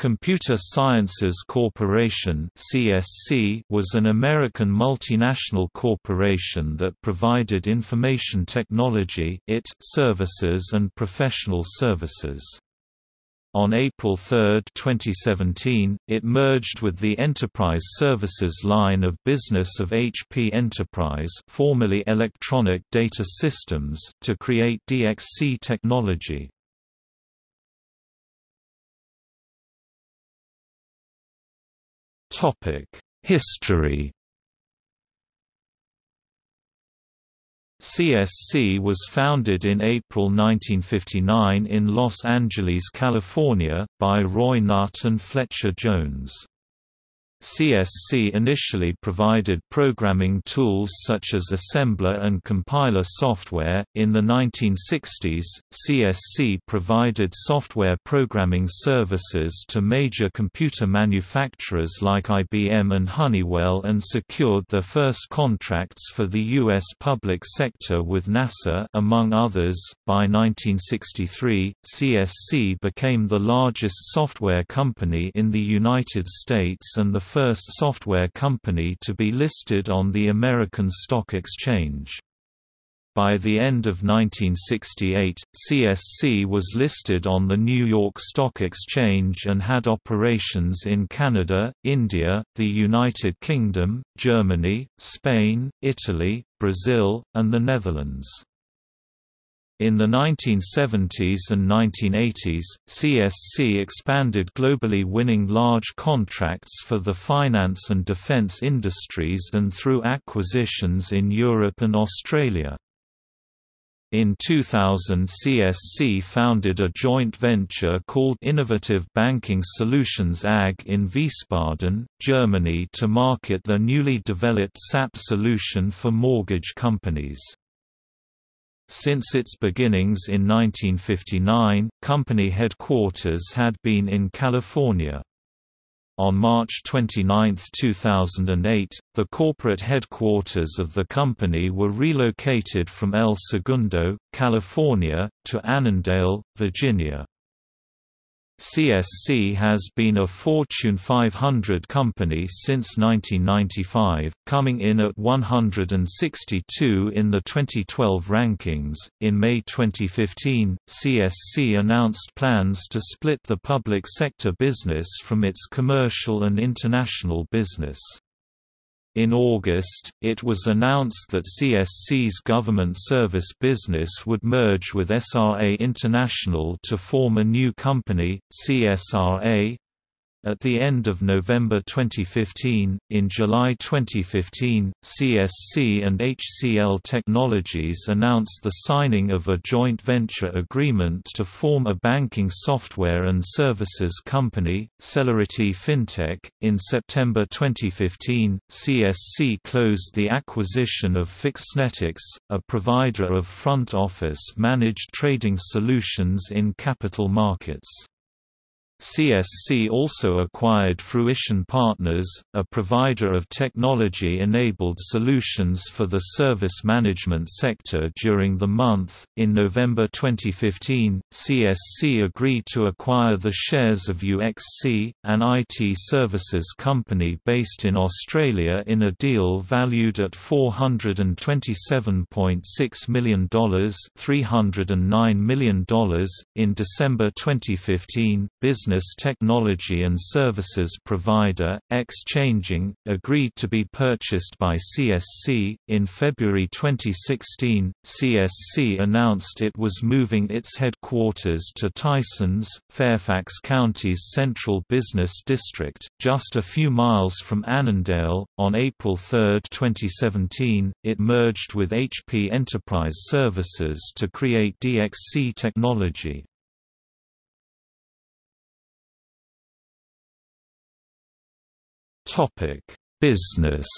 Computer Sciences Corporation was an American multinational corporation that provided information technology services and professional services. On April 3, 2017, it merged with the Enterprise Services line of business of HP Enterprise formerly Electronic Data Systems to create DXC Technology. History CSC was founded in April 1959 in Los Angeles, California, by Roy Nutt and Fletcher Jones. CSC initially provided programming tools such as assembler and compiler software. In the 1960s, CSC provided software programming services to major computer manufacturers like IBM and Honeywell and secured their first contracts for the U.S. public sector with NASA, among others. By 1963, CSC became the largest software company in the United States and the first software company to be listed on the American Stock Exchange. By the end of 1968, CSC was listed on the New York Stock Exchange and had operations in Canada, India, the United Kingdom, Germany, Spain, Italy, Brazil, and the Netherlands. In the 1970s and 1980s, CSC expanded globally winning large contracts for the finance and defense industries and through acquisitions in Europe and Australia. In 2000 CSC founded a joint venture called Innovative Banking Solutions AG in Wiesbaden, Germany to market the newly developed SAP solution for mortgage companies. Since its beginnings in 1959, company headquarters had been in California. On March 29, 2008, the corporate headquarters of the company were relocated from El Segundo, California, to Annandale, Virginia. CSC has been a Fortune 500 company since 1995, coming in at 162 in the 2012 rankings. In May 2015, CSC announced plans to split the public sector business from its commercial and international business. In August, it was announced that CSC's government service business would merge with SRA International to form a new company, CSRA, at the end of November 2015, in July 2015, CSC and HCL Technologies announced the signing of a joint venture agreement to form a banking software and services company, Celerity FinTech. In September 2015, CSC closed the acquisition of Fixnetix, a provider of front office managed trading solutions in capital markets. CSC also acquired Fruition Partners, a provider of technology-enabled solutions for the service management sector during the month. In November 2015, CSC agreed to acquire the shares of UXC, an IT services company based in Australia in a deal valued at $427.6 million, $309 million. In December 2015, business business technology and services provider, Xchanging, agreed to be purchased by CSC. In February 2016, CSC announced it was moving its headquarters to Tysons, Fairfax County's central business district, just a few miles from Annandale. On April 3, 2017, it merged with HP Enterprise Services to create DXC Technology. Topic: Business.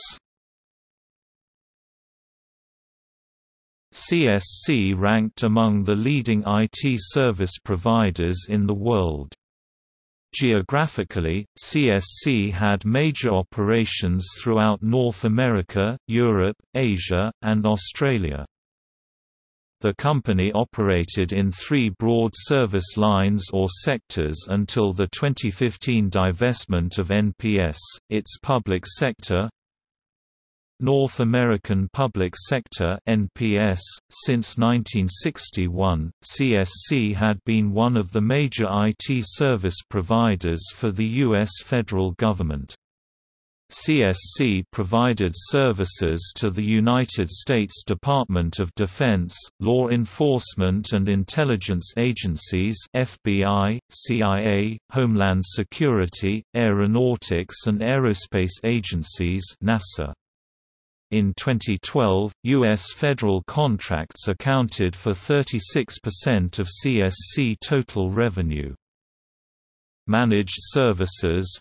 CSC ranked among the leading IT service providers in the world. Geographically, CSC had major operations throughout North America, Europe, Asia, and Australia. The company operated in three broad service lines or sectors until the 2015 divestment of NPS, its public sector, North American Public Sector (NPS). Since 1961, CSC had been one of the major IT service providers for the US federal government. CSC provided services to the United States Department of Defense, law enforcement and intelligence agencies FBI, CIA, Homeland Security, aeronautics and aerospace agencies NASA. In 2012, U.S. federal contracts accounted for 36% of CSC total revenue. Managed services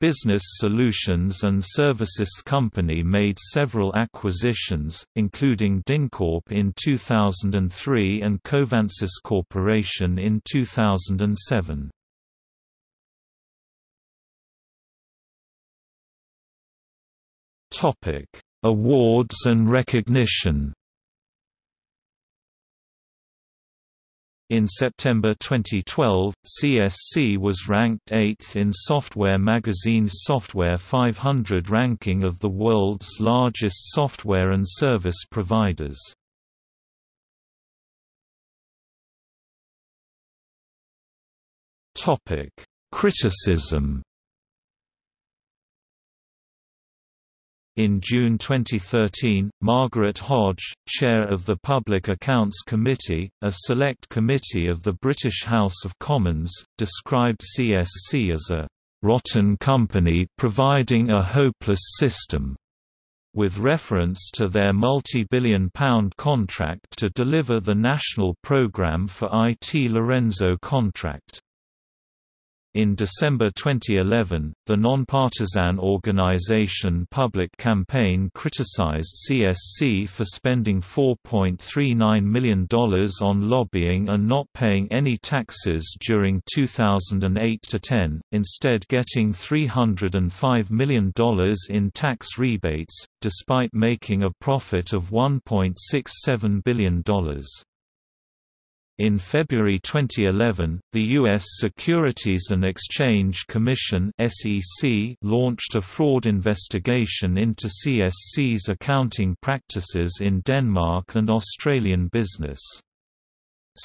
Business Solutions and Services Company made several acquisitions, including DynCorp in 2003 and Covansys Corporation in 2007. Awards and recognition In September 2012, CSC was ranked 8th in Software Magazine's Software 500 ranking of the world's largest software and service providers. Criticism In June 2013, Margaret Hodge, chair of the Public Accounts Committee, a select committee of the British House of Commons, described CSC as a «rotten company providing a hopeless system» with reference to their multi-billion pound contract to deliver the National Programme for IT Lorenzo contract. In December 2011, the nonpartisan organization Public Campaign criticized CSC for spending $4.39 million on lobbying and not paying any taxes during 2008–10, instead getting $305 million in tax rebates, despite making a profit of $1.67 billion. In February 2011, the U.S. Securities and Exchange Commission (SEC) launched a fraud investigation into CSC's accounting practices in Denmark and Australian business.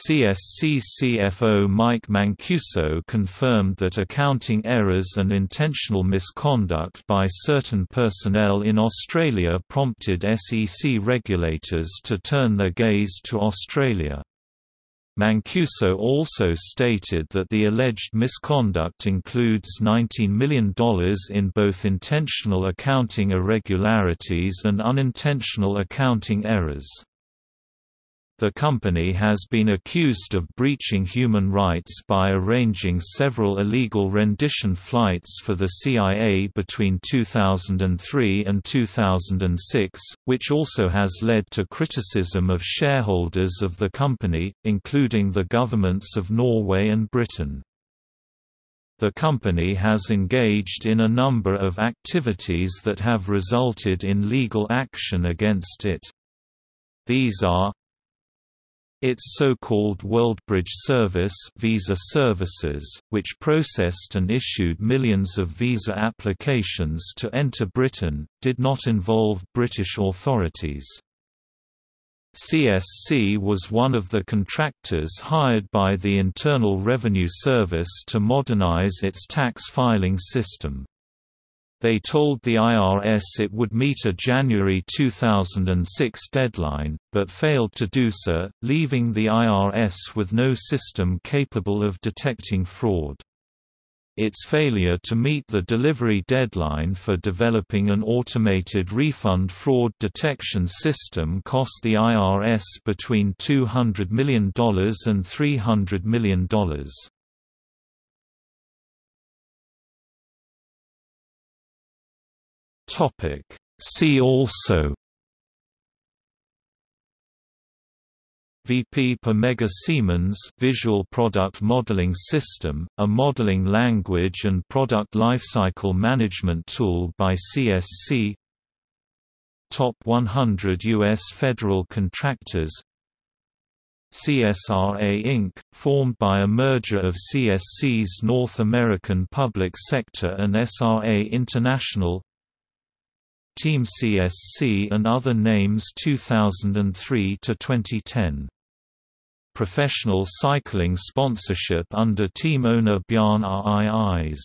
CSC CFO Mike Mancuso confirmed that accounting errors and intentional misconduct by certain personnel in Australia prompted SEC regulators to turn their gaze to Australia. Mancuso also stated that the alleged misconduct includes $19 million in both intentional accounting irregularities and unintentional accounting errors. The company has been accused of breaching human rights by arranging several illegal rendition flights for the CIA between 2003 and 2006, which also has led to criticism of shareholders of the company, including the governments of Norway and Britain. The company has engaged in a number of activities that have resulted in legal action against it. These are its so-called WorldBridge service Visa Services, which processed and issued millions of visa applications to enter Britain, did not involve British authorities. CSC was one of the contractors hired by the Internal Revenue Service to modernize its tax filing system. They told the IRS it would meet a January 2006 deadline, but failed to do so, leaving the IRS with no system capable of detecting fraud. Its failure to meet the delivery deadline for developing an automated refund fraud detection system cost the IRS between $200 million and $300 million. Topic See also VP per Mega Siemens Visual Product Modeling System, a modeling language and product lifecycle management tool by CSC Top 100 U.S. federal contractors CSRA Inc., formed by a merger of CSC's North American Public Sector and SRA International Team CSC and other names 2003 to 2010 Professional cycling sponsorship under team owner Bjarne Riis